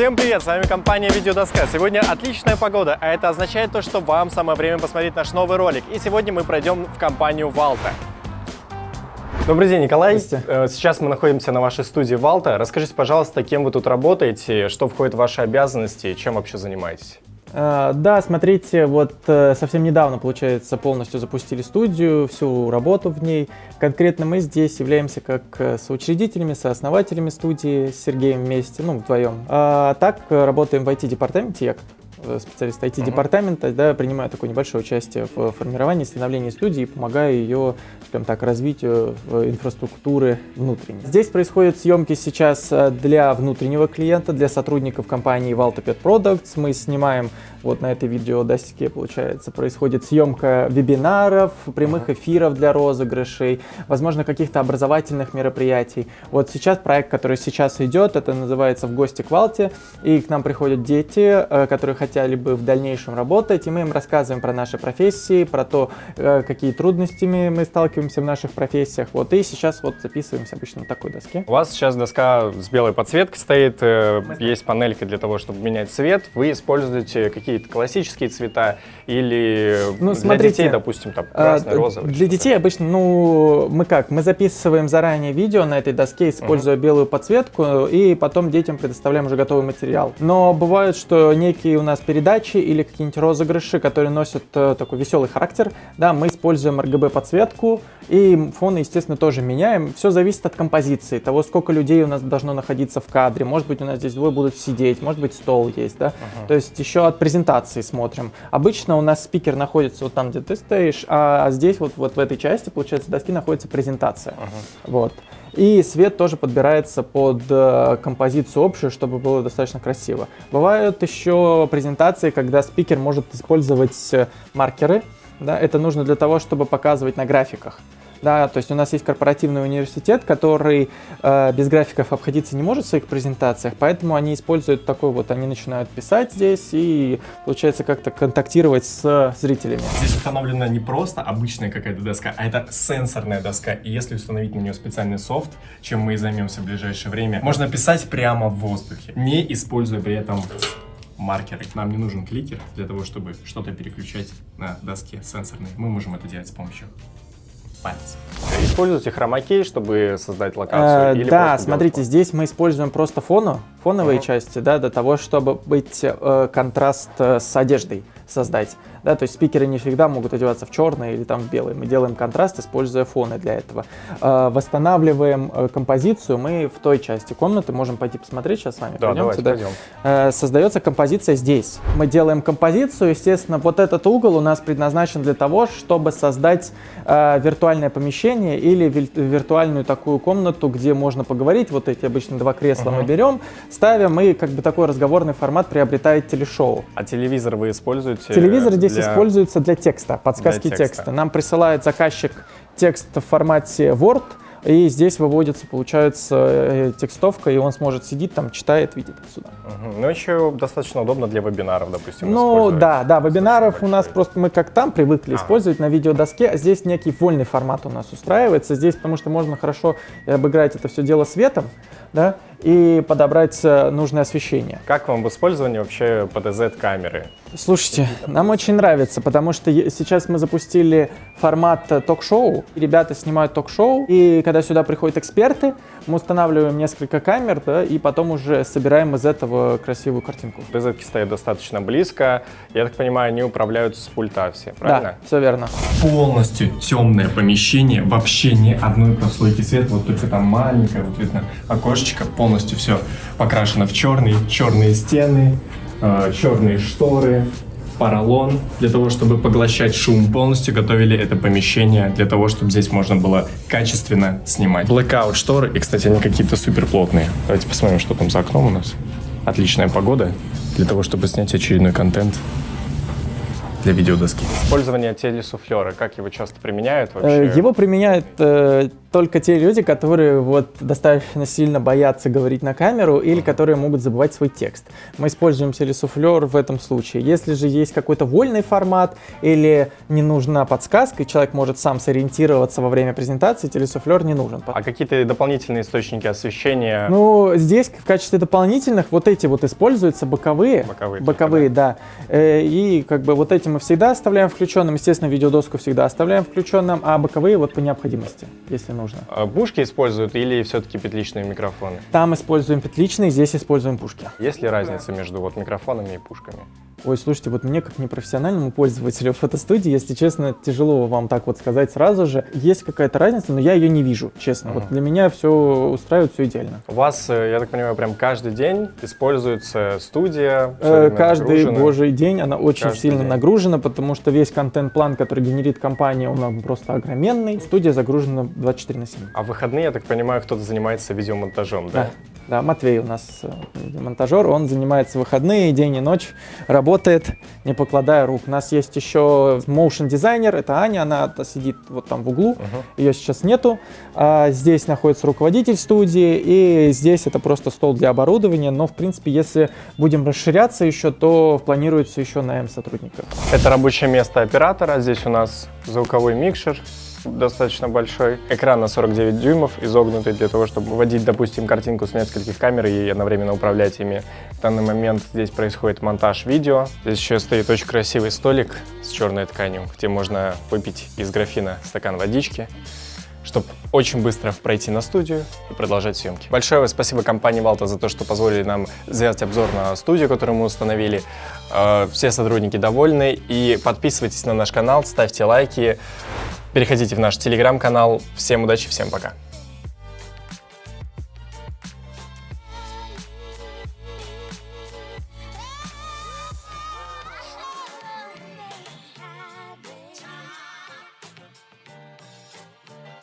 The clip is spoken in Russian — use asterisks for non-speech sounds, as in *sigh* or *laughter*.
Всем привет, с вами компания Видеодоска. Сегодня отличная погода, а это означает то, что вам самое время посмотреть наш новый ролик. И сегодня мы пройдем в компанию Валта. Добрый день, Николай. Э, сейчас мы находимся на вашей студии Валта. Расскажите, пожалуйста, кем вы тут работаете, что входит в ваши обязанности, чем вообще занимаетесь? Uh, да, смотрите, вот uh, совсем недавно, получается, полностью запустили студию, всю работу в ней. Конкретно мы здесь являемся как э, соучредителями, сооснователями студии с Сергеем вместе, ну, вдвоем. Uh, так работаем в IT-департаменте, я Э, специалист IT-департамента, uh -huh. да, принимаю такое небольшое участие в формировании, становлении студии и помогаю ее, скажем так, развитию инфраструктуры внутренней. Здесь происходят съемки сейчас э, для внутреннего клиента, для сотрудников компании Valtopet Products. Мы снимаем вот на этой видеодоске, получается, происходит съемка вебинаров, прямых эфиров для розыгрышей, возможно, каких-то образовательных мероприятий. Вот сейчас проект, который сейчас идет, это называется «В гости к Валте», и к нам приходят дети, э, которые хотели бы в дальнейшем работать, и мы им рассказываем про наши профессии, про то, э, какие трудности мы сталкиваемся в наших профессиях. Вот, и сейчас вот записываемся обычно на такой доске. У вас сейчас доска с белой подсветкой стоит, э, есть панелька для того, чтобы менять цвет. Вы используете какие какие-то классические цвета или ну, для смотрите, детей, допустим, там красный, а, розовый? Для детей обычно, ну, мы как, мы записываем заранее видео на этой доске, используя uh-huh. белую подсветку, и потом детям предоставляем уже готовый материал. Но бывает, что некие у нас передачи или какие-нибудь розыгрыши, которые носят э, такой веселый характер, да, мы используем RGB подсветку, и фоны, естественно, тоже меняем. Все зависит от композиции, того, сколько людей у нас должно находиться в кадре. Может быть, у нас здесь двое будут сидеть, может быть, стол есть, да. Uh-huh. То есть еще от презентации смотрим. Обычно у нас спикер находится вот там, где ты стоишь, а здесь вот, вот в этой части, получается, доски находится презентация. Uh-huh. Вот. И свет тоже подбирается под э, композицию общую, чтобы было достаточно красиво. Бывают еще презентации, когда спикер может использовать э, маркеры. Да, это нужно для того, чтобы показывать на графиках. Да, то есть у нас есть корпоративный университет, который э, без графиков обходиться не может в своих презентациях, поэтому они используют такой вот, они начинают писать здесь и, получается, как-то контактировать с зрителями. Здесь установлена не просто обычная какая-то доска, а это сенсорная доска. И если установить на нее специальный софт, чем мы и займемся в ближайшее время, можно писать прямо в воздухе, не используя при этом маркеры. Нам не нужен кликер для того, чтобы что-то переключать на доске сенсорной. Мы можем это делать с помощью пальцев. Используете хромакей, чтобы создать локацию? Э, или да, смотрите, здесь мы используем просто фону, фоновые uh -huh. части, да, для того, чтобы быть э, контраст э, с одеждой создать. Да, то есть спикеры не всегда могут одеваться в черный или там в белый. Мы делаем контраст, используя фоны для этого. Э, восстанавливаем э, композицию мы в той части комнаты. Можем пойти посмотреть сейчас с вами. Да, Пойдемте, давайте да? пойдем. Э, создается композиция здесь. Мы делаем композицию. Естественно, вот этот угол у нас предназначен для того, чтобы создать э, виртуальное помещение или виртуальную такую комнату, где можно поговорить. Вот эти обычно два кресла -huh. мы берем, ставим, и как бы такой разговорный формат приобретает телешоу. А телевизор вы используете? Телевизор здесь для... используется для текста, подсказки для текста. текста. Нам присылает заказчик текст в формате Word, и здесь выводится, получается, э, текстовка, и он сможет сидеть там, читает, видит сюда. Угу. Ну, еще достаточно удобно для вебинаров, допустим. Ну, да, да, вебинаров у нас просто мы как там привыкли а. использовать на видеодоске, а здесь некий вольный формат у нас устраивается. Здесь, потому что можно хорошо обыграть это все дело светом, да, и подобрать э, нужное освещение. Как вам в использовании вообще PDZ-камеры? Слушайте, нам очень нравится, потому что сейчас мы запустили формат э, ток-шоу. Ребята снимают ток-шоу, и когда сюда приходят эксперты, мы устанавливаем несколько камер, да, и потом уже собираем из этого красивую картинку. PDZ стоят достаточно близко. Я так понимаю, они управляются с пульта все, правильно? Да, все верно. Полностью темное помещение, вообще ни одной прослойки света, вот только там маленькое, вот видно окошечко, полностью полностью все покрашено в черный, черные стены, э, черные шторы, поролон, для того, чтобы поглощать шум. Полностью готовили это помещение для того, чтобы здесь можно было качественно снимать. Blackout шторы, и, кстати, они какие-то супер плотные. Давайте посмотрим, что там за окном у нас. Отличная погода для того, чтобы снять очередной контент для видеодоски. Использование телесуфлера, как его часто применяют вообще? Э, его применяют э, только те люди, которые вот достаточно сильно боятся говорить на камеру или которые могут забывать свой текст. Мы используем телесуфлер в этом случае. Если же есть какой-то вольный формат или не нужна подсказка, и человек может сам сориентироваться во время презентации, телесуфлер не нужен. А какие-то дополнительные источники освещения? Ну, здесь в качестве дополнительных вот эти вот используются боковые. Боковые. Боковые, да. Э, И как бы вот эти мы всегда оставляем включенным. Естественно, видеодоску всегда оставляем включенным, а боковые вот по необходимости, если нужно. А Пушки используют или все-таки петличные микрофоны? Там используем петличные, здесь используем пушки. Есть ли разница между вот микрофонами и пушками? Ой, слушайте, вот мне как непрофессиональному пользователю *laughs* фотостудии, если честно, тяжело вам так вот сказать сразу же. Есть какая-то разница, но я ее не вижу, честно. Вот Мгм. для меня все устраивает, все идеально. У вас, э, я так понимаю, прям каждый день используется студия? Э, Каждый нагружена? божий день она очень Каждый сильно день. нагружена, потому что весь контент-план, который генерит компания, он просто огроменный. Студия загружена 24 на 7. А в выходные, я так понимаю, кто-то занимается видеомонтажом, да? Да, да, Матвей у нас э, монтажер, он занимается выходные, день и ночь, работает, не покладая рук. У нас есть еще motion дизайнер, это Аня, она сидит вот там в углу, Мгм. ее сейчас нету. А здесь находится руководитель студии, и здесь это просто стол для оборудования, но в принципе, если будем расширяться еще, то планируется еще наем сотрудников. Это рабочее место оператора. Здесь у нас звуковой микшер достаточно большой. Экран на 49 дюймов, изогнутый для того, чтобы вводить, допустим, картинку с нескольких камер и одновременно управлять ими. В данный момент здесь происходит монтаж видео. Здесь еще стоит очень красивый столик с черной тканью, где можно выпить из графина стакан водички чтобы очень быстро пройти на студию и продолжать съемки. Большое спасибо компании Валта за то, что позволили нам сделать обзор на студию, которую мы установили. Э, Все сотрудники довольны. И подписывайтесь на наш канал, ставьте лайки, переходите в наш телеграм-канал. Всем удачи, всем пока.